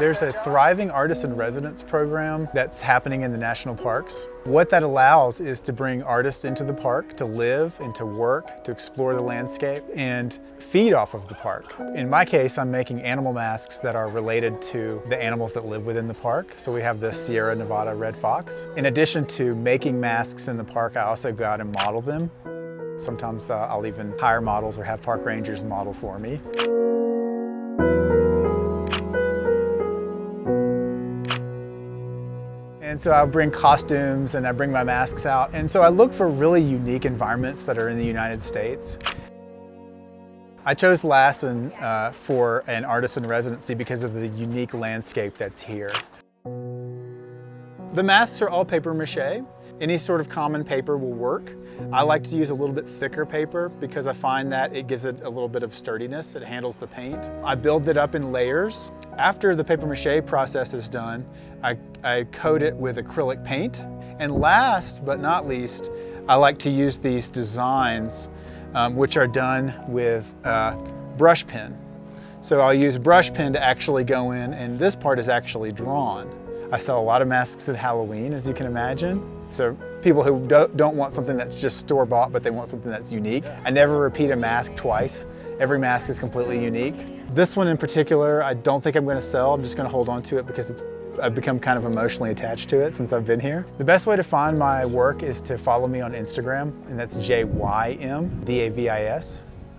There's a thriving artist in residence program that's happening in the national parks. What that allows is to bring artists into the park to live and to work, to explore the landscape and feed off of the park. In my case, I'm making animal masks that are related to the animals that live within the park. So we have the Sierra Nevada red fox. In addition to making masks in the park, I also go out and model them. Sometimes uh, I'll even hire models or have park rangers model for me. And so I'll bring costumes and I bring my masks out. And so I look for really unique environments that are in the United States. I chose Lassen uh, for an artist in residency because of the unique landscape that's here. The masks are all paper mache. Any sort of common paper will work. I like to use a little bit thicker paper because I find that it gives it a little bit of sturdiness. It handles the paint. I build it up in layers. After the paper mache process is done, I, I coat it with acrylic paint. And last but not least, I like to use these designs um, which are done with uh, brush pen. So I'll use brush pen to actually go in and this part is actually drawn. I sell a lot of masks at Halloween, as you can imagine. So people who don't want something that's just store-bought, but they want something that's unique. I never repeat a mask twice. Every mask is completely unique. This one in particular, I don't think I'm gonna sell. I'm just gonna hold on to it because it's I've become kind of emotionally attached to it since I've been here. The best way to find my work is to follow me on Instagram, and that's J-Y-M-D-A-V-I-S.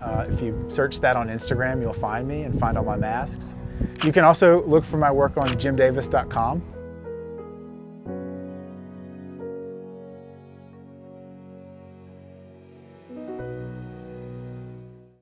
Uh, if you search that on Instagram, you'll find me and find all my masks. You can also look for my work on jymdavis.com.